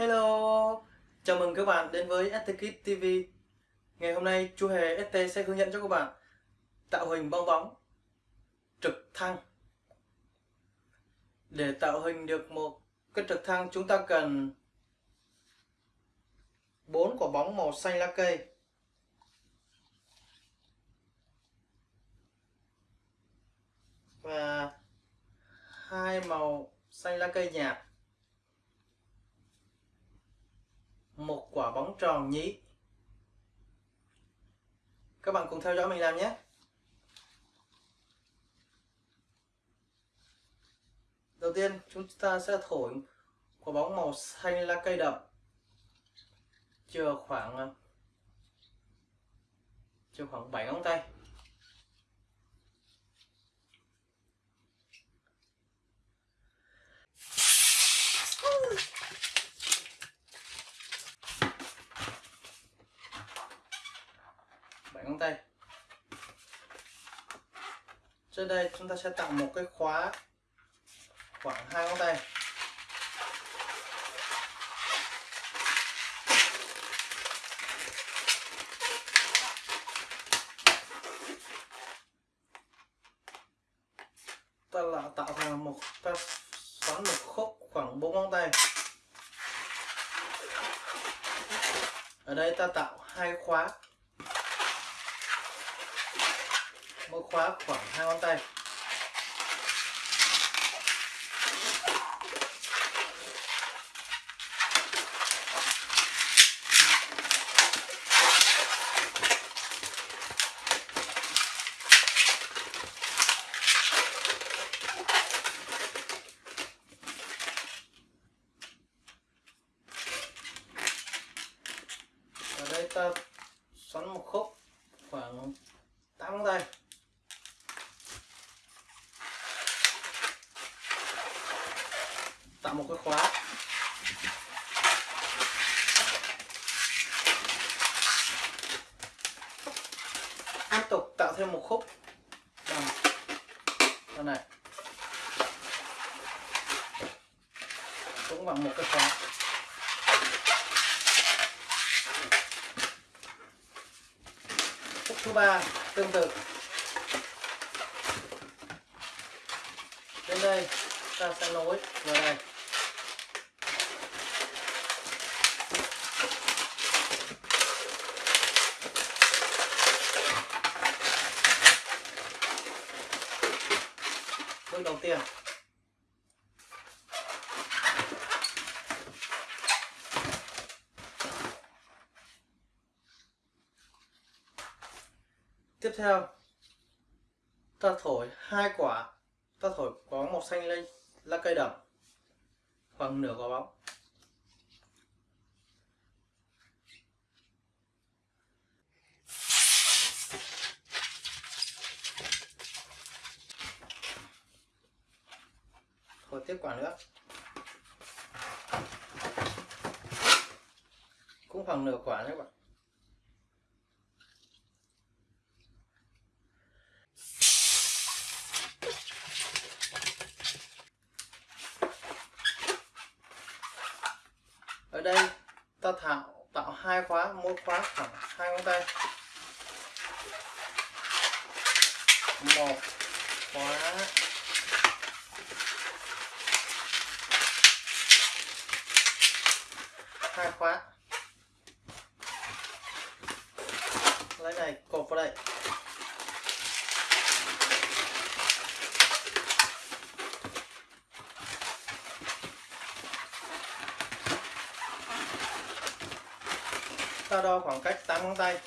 Hello, chào mừng các bạn đến với ST Kids TV Ngày hôm nay chú Hề ST sẽ hướng dẫn cho các bạn tạo hình bong bóng trực thăng. Để tạo hình được một cái trực thăng chúng ta cần bốn quả bóng màu xanh lá cây. Và hai màu xanh lá cây nhạt. Một quả bóng tròn nhí. Các bạn cùng theo dõi mình làm nhé. Đầu tiên, chúng ta sẽ thổi quả bóng màu xanh lá cây đậm. Chờ khoảng chờ khoảng 7 ngón tay. Ngón tay. Trên đây chúng ta sẽ tạo một cái khóa khoảng hai ngón tay. Ta là tạo thành một, ta xoắn một khúc khoảng bốn ngón tay. Ở đây ta tạo hai khóa. Mỗi khóa khoảng hai ngón tay. Ở đây ta xoắn một khúc, khoảng 8 ngón tay. Có khóa. Tiếp tục tạo thêm một khúc. Bằng con này. Cũng bằng một cái khóa. Khúc thứ ba, tương tự. Đến đây, ta sẽ nối vào đây. Tiên tiếp theo, ta thổi hai quả. Ta thổi có màu xanh lên, lá cây đậm khoảng nửa quả bóng. Một tiếp quả nữa. Cũng khoảng nửa quả đấy các bạn. Ở đây, ta thảo, tạo hai khóa, mỗi khóa khoảng hai ngón tay. Một khóa hai khóa. Lấy này, cột vào đây. Ta đo khoảng cách 8 ngón tay.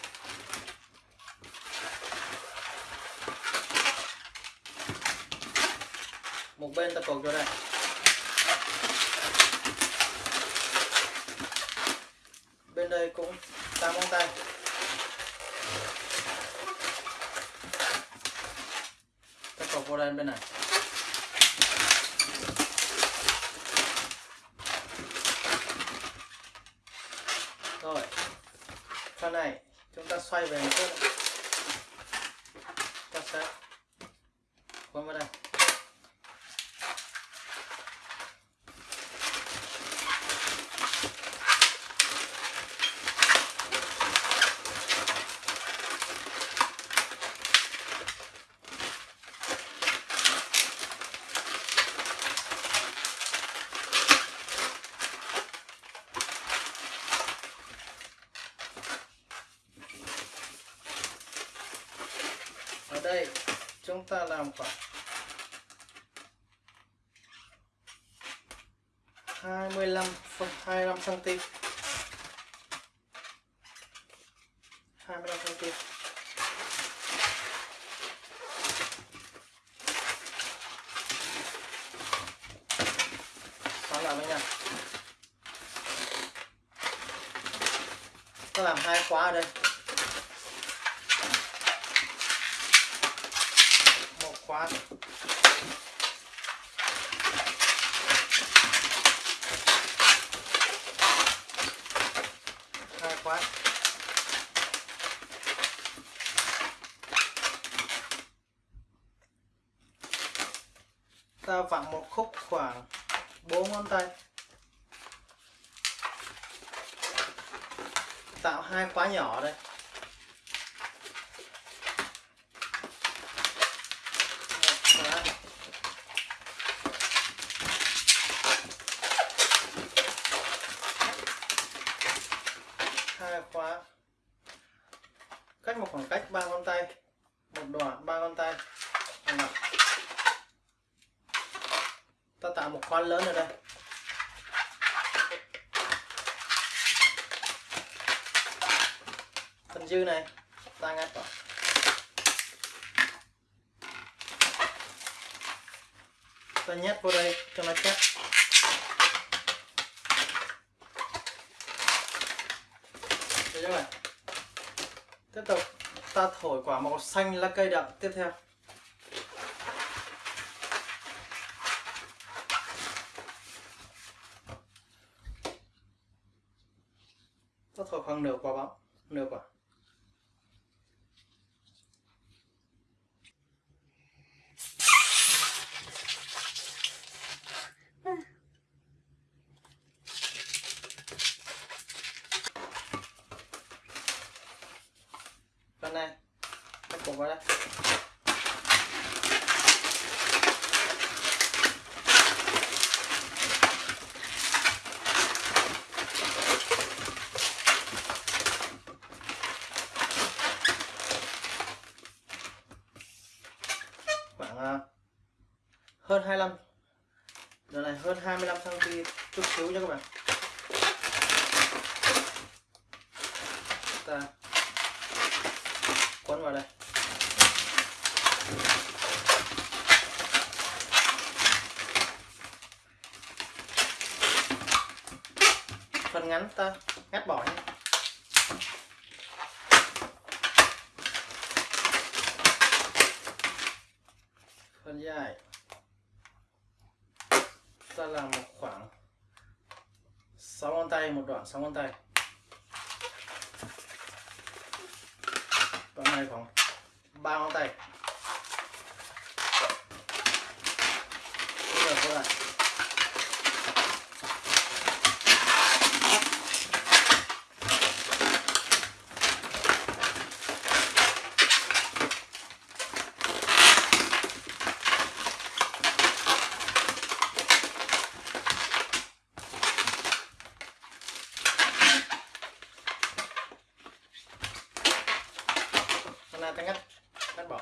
Một bên ta cột vào đây. Đây cũng 8 ngón tay. Ta cột vào đây bên này. Rồi phần này chúng ta xoay về một chút. Ta sẽ quấn vào đây. Đây, chúng ta làm khoảng 25 phân 25 cm 25 cm xoắn lại với nhau ta làm hai khóa ở đây. Một hai khóa ta vặn một khúc khoảng bốn ngón tay. Tạo hai khóa nhỏ đây một khóa hai khóa cách một khoảng cách ba ngón tay một đoạn ba ngón tay. Nào. ta tạo một khoan lớn ở đây. Phần dư này, ta ngắt vào. Ta nhét vô đây cho nó chắc. Được chưa này? Tiếp tục ta thổi quả màu xanh lá cây đậm. Tiếp theo. Ta thổi khoảng nửa quả bóng. Nửa quả. Phần này ta cột vào đây. Khoảng à, hơn 25 giờ này hơn 25 cm chút xíu nha các bạn. Ta quấn vào đây. Phần ngắn ta, ngắt bỏ nhé phần dài. Ta làm một khoảng 6 ngón tay, một đoạn 6 ngón tay. Con này khoảng 3 ngón tay. Bây giờ cô lại Hôm nay ta ngắt ngắt bỏ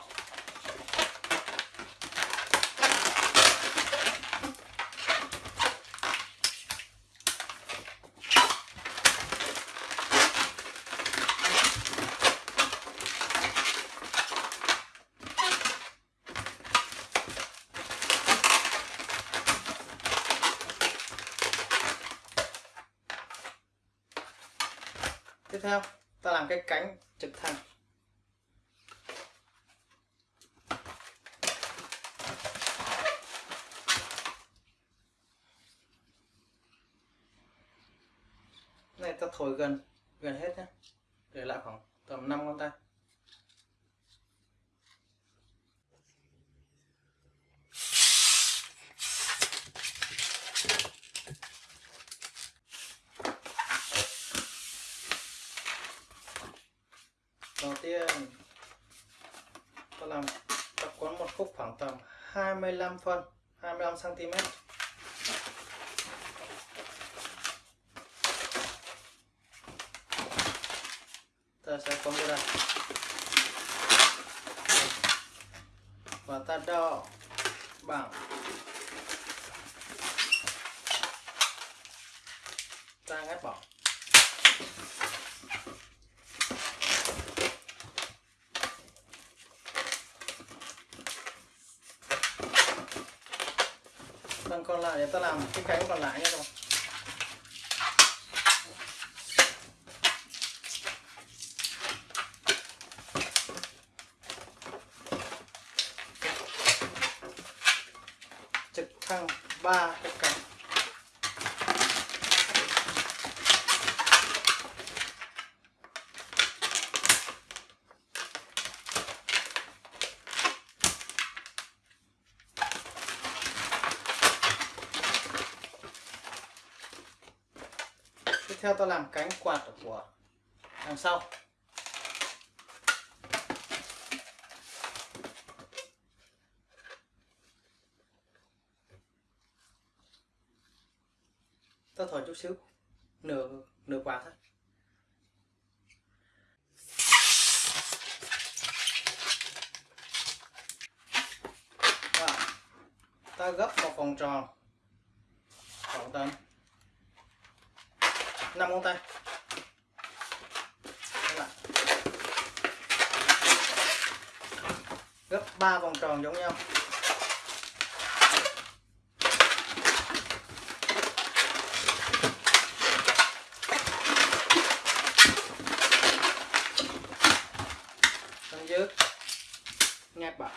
tiếp theo. Ta làm cái cánh trực thăng. Này, ta thổi gần gần hết nhé để lại khoảng tầm 5 ngón tay đầu tiên ta làm ta quấn một khúc khoảng tầm 25 phân 25 cm ta sẽ phóng ra đây. Và ta đo bằng ta ngắt bỏ. Còn lại để ta làm cái cánh còn lại nhé các bạn. Trực thăng ba cái cánh tiếp theo ta làm cánh quạt của đằng sau. Ta thổi chút xíu, nửa nửa quả thôi. Ta gấp một vòng tròn. Khoảng tầm 5 ngón tay. Gấp 3 vòng tròn giống nhau. Xong dứt ngáp bạc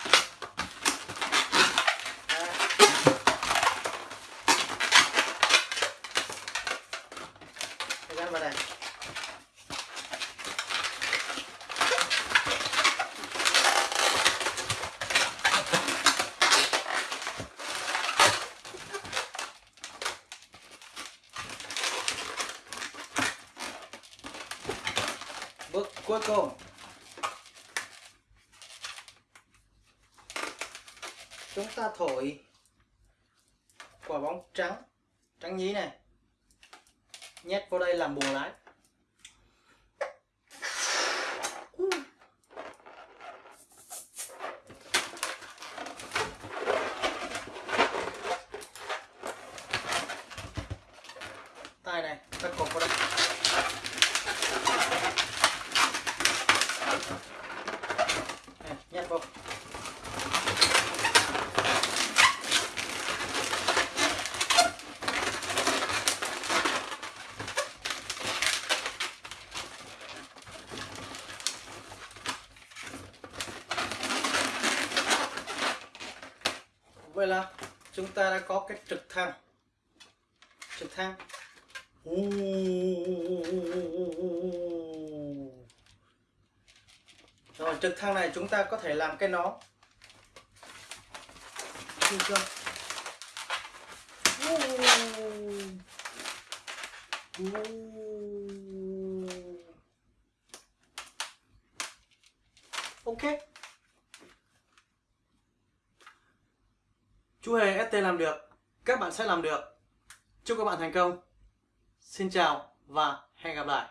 em vào đây. Bước cuối cùng. Chúng ta thổi quả bóng trắng. Trắng nhí này nhét vô đây làm bùa lái tay này ta cột vào đây này, nhét vào vậy là chúng ta đã có cái trực thăng. Trực thăng. Rồi trực thăng này chúng ta có thể làm cái nó, chưa? Ok. Chú hề ST làm được, các bạn sẽ làm được. Chúc các bạn thành công. Xin chào và hẹn gặp lại.